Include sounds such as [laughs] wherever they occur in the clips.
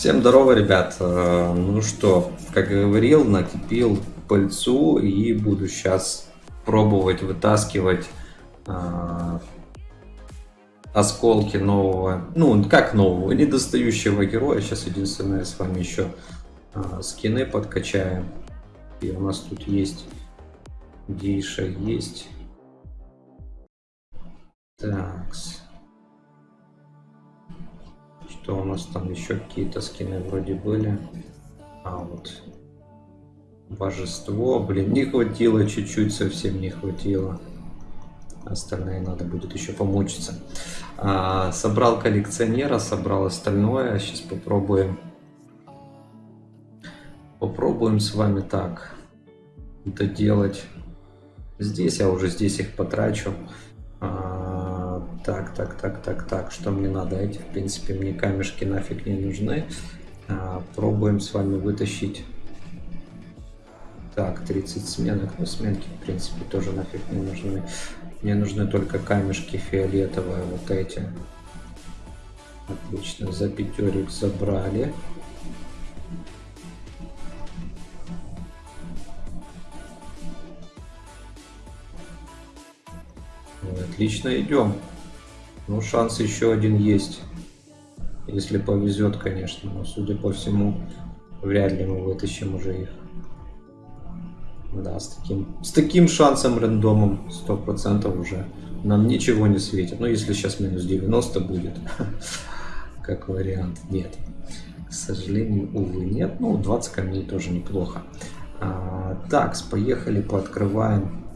Всем здорово, ребят. Э, Ну что, как говорил, накипил пыльцу и буду сейчас пробовать вытаскивать э, осколки нового, ну как нового, недостающего героя. Сейчас единственное с вами еще э, скины подкачаем. И у нас тут есть гейша есть. Такс. Что у нас там еще какие-то скины вроде были. А вот божество, блин, не хватило чуть-чуть, совсем не хватило. Остальное надо будет еще помучиться. А, собрал коллекционера, собрал остальное. Сейчас попробуем. Попробуем с вами так доделать. Здесь я уже здесь их потрачу. А, так, так, так, так, так. Что мне надо? Эти, в принципе, мне камешки нафиг не нужны. А, пробуем с вами вытащить. Так, 30 сменок. Ну, сменки, в принципе, тоже нафиг не нужны. Мне нужны только камешки фиолетовые, вот эти. Отлично, за пятерик забрали. Отлично идем. Ну, шанс еще один есть. Если повезет, конечно. Но, судя по всему, вряд ли мы вытащим уже их. Да, с таким, с таким шансом рандомом 100% уже нам ничего не светит. Ну, если сейчас минус 90 будет, [laughs] как вариант, нет. К сожалению, увы, нет. Ну, 20 камней тоже неплохо. А, так, поехали, пооткрываем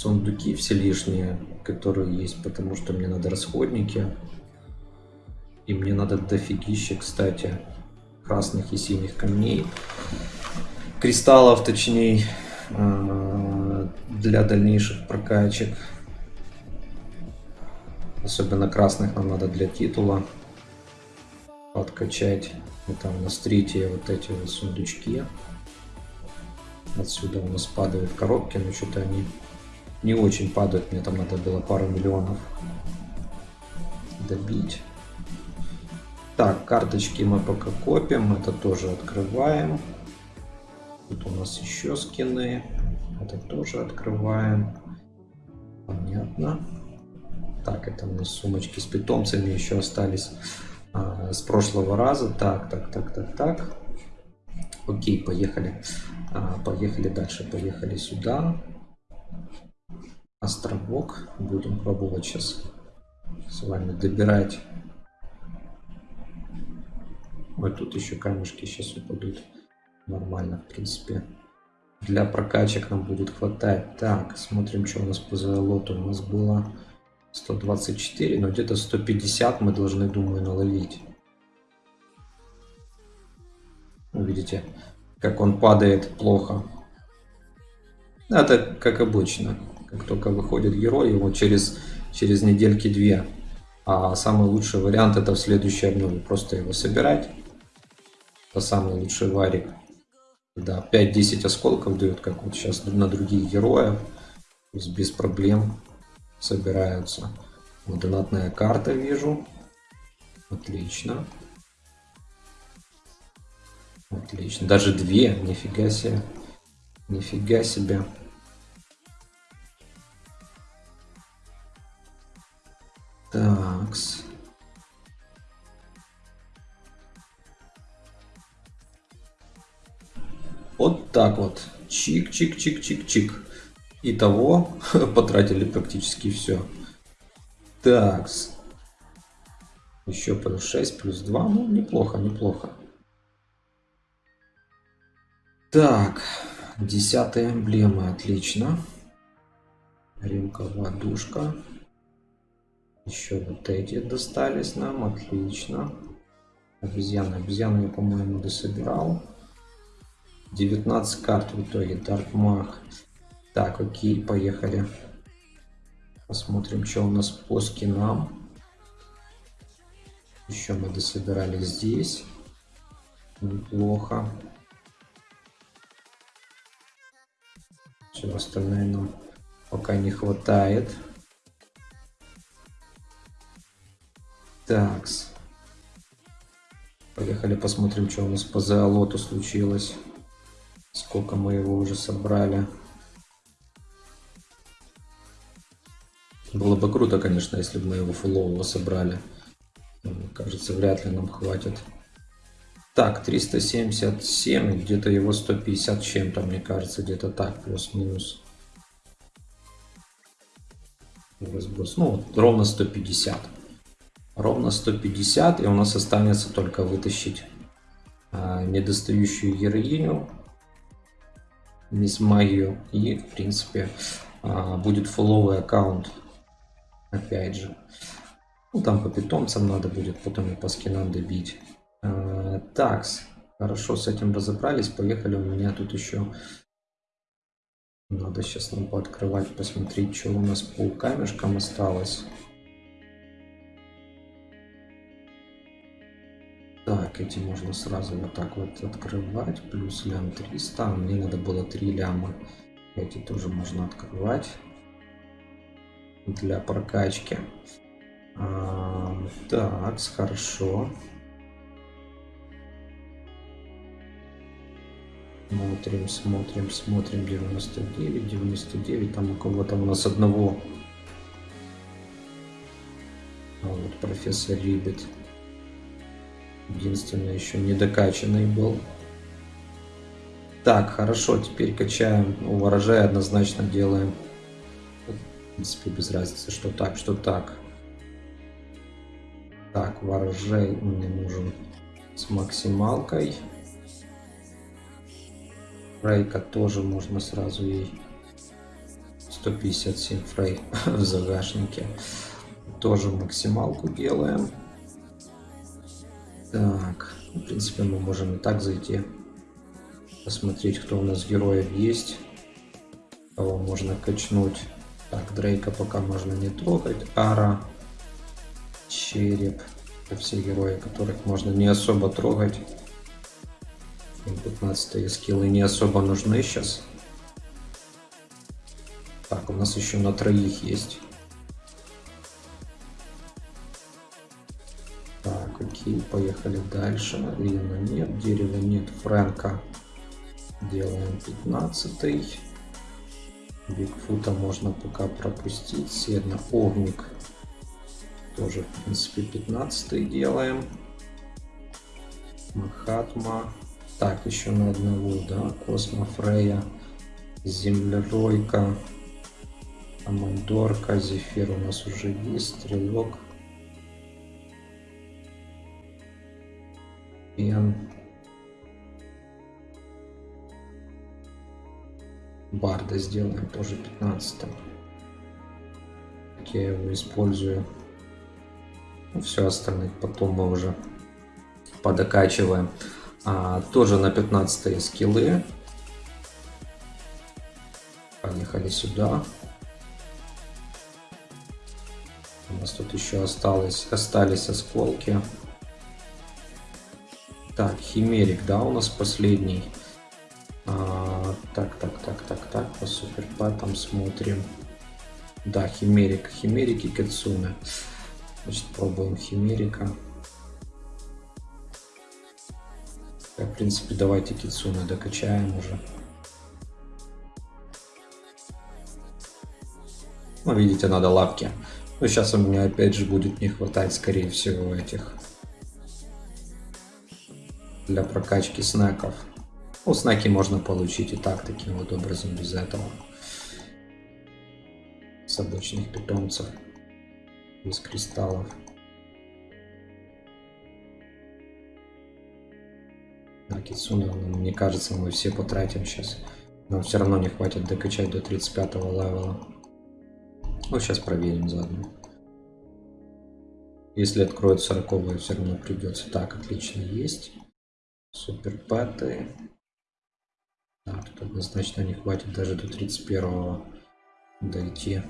сундуки все лишние, которые есть, потому что мне надо расходники. И мне надо дофигища, кстати, красных и синих камней. Кристаллов, точнее, а, для дальнейших прокачек. Особенно красных нам надо для титула подкачать. Вот там на стрите вот эти сундучки. Отсюда у нас падают коробки, но что-то они не очень падают. Мне там надо было пару миллионов добить. Так, карточки мы пока копим. Это тоже открываем. Тут у нас еще скины. Это тоже открываем. Понятно. Так, это у нас сумочки с питомцами еще остались а, с прошлого раза. Так, так, так, так, так. Окей, поехали. А, поехали дальше. Поехали сюда островок. Будем пробовать сейчас с вами добирать. Вот тут еще камешки сейчас упадут. Нормально, в принципе. Для прокачек нам будет хватать. Так, смотрим, что у нас по золоту. У нас было 124, но где-то 150 мы должны, думаю, наловить. Видите, как он падает плохо. Это как обычно. Как только выходит герой, его через, через недельки две. А самый лучший вариант это в следующей обнове. Просто его собирать. Это самый лучший варик. Да, 5-10 осколков дают, как вот сейчас на других героев. Без проблем собираются. Вот донатная карта вижу. Отлично. Отлично. Даже две. Нифига себе. Нифига себе. Такс. Вот так вот. Чик-чик-чик-чик-чик. Итого [laughs] потратили практически все. Такс. Еще плюс 6, плюс 2. Ну, неплохо, неплохо. Так. Десятая эмблема. Отлично. Ремка, водушка. Еще вот эти достались нам. Отлично. Обезьяны. Обезьяны я, по-моему, дособирал. 19 карт в итоге. Mag. Так, окей, поехали. Посмотрим, что у нас по скинам. Еще мы дособирали здесь. Неплохо. Все остальное нам пока не хватает. Такс. Поехали посмотрим, что у нас по зоолоту случилось. Сколько мы его уже собрали. Было бы круто, конечно, если бы мы его фулового собрали. Мне кажется, вряд ли нам хватит. Так, 377, где-то его 150 чем-то, мне кажется, где-то так, плюс-минус. Разброс. Ну, вот, ровно 150. Ровно 150, и у нас останется только вытащить а, недостающую героиню, мисс Магию, и, в принципе, а, будет фуловый аккаунт, опять же. Ну, там по питомцам надо будет потом и по скинам добить. А, такс, хорошо, с этим разобрались, поехали, у меня тут еще надо сейчас нам пооткрывать, посмотреть, что у нас по камешкам осталось. Так, эти можно сразу вот так вот открывать. Плюс лям 300. Мне надо было 3 ляма. Эти тоже можно открывать. Для прокачки. А, так, хорошо. Смотрим, смотрим, смотрим. 99, 99. Там у кого-то у нас одного. А вот профессор Рибет. Единственное, еще не докачанный был. Так, хорошо, теперь качаем. У ворожая однозначно делаем. В принципе, без разницы, что так, что так. Так, ворожей мне нужен с максималкой. Фрейка тоже можно сразу ей 157 фрей [laughs] в загашнике. Тоже максималку делаем. Так, в принципе мы можем и так зайти. Посмотреть, кто у нас героев есть. Кого можно качнуть. Так, Дрейка пока можно не трогать. Ара, Череп. Это все герои, которых можно не особо трогать. 15 скиллы не особо нужны сейчас. Так, у нас еще на троих есть. Окей, поехали дальше. Лина нет, дерева нет, Фрэнка. Делаем 15 Бигфута можно пока пропустить. Седна, Огник. Тоже, в принципе, 15 делаем. Махатма. Так, еще на одного, да. Космо Фрея. Землеройка. Амандорка. Зефир у нас уже есть. Стрелок. Пен. Барда сделаем тоже 15 как я его использую ну, все остальных потом мы уже подокачиваем а, тоже на 15 скиллы. Поехали сюда. У нас тут еще осталось, остались осколки. Так, химерик, да, у нас последний. А, так, так, так, так, так, по суперпатам смотрим. Да, химерик, химерик и кацуна. Значит, пробуем химерика. В принципе, давайте Кицуна докачаем уже. Ну, видите, надо лапки. Но сейчас у меня опять же будет не хватать, скорее всего, этих для прокачки снеков. Ну, снеки можно получить и так, таким вот образом, без этого. С обычных питомцев. Без кристаллов. На Кицуна, мне кажется, мы все потратим сейчас. Нам все равно не хватит докачать до 35 левела. Ну, сейчас проверим заодно. Если откроют 40 все равно придется. Так, отлично, есть. Супер пэты. Да, тут однозначно не хватит даже до 31 дойти.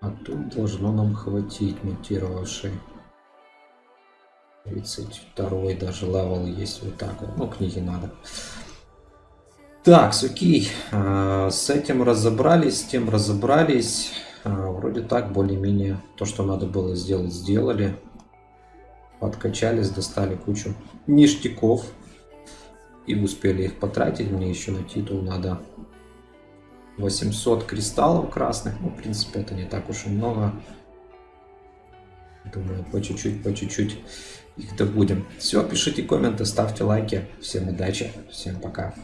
А тут должно нам хватить мутировавший. 32 даже level есть вот так вот. Ну, книги надо. Так, окей. А, с этим разобрались, с тем разобрались. А, вроде так, более-менее то, что надо было сделать, сделали. Подкачались, достали кучу ништяков. И успели их потратить. Мне еще на титул надо 800 кристаллов красных. Ну, в принципе, это не так уж и много. Думаю, по чуть-чуть, по чуть-чуть их добудем. Все, пишите комменты, ставьте лайки. Всем удачи, всем пока.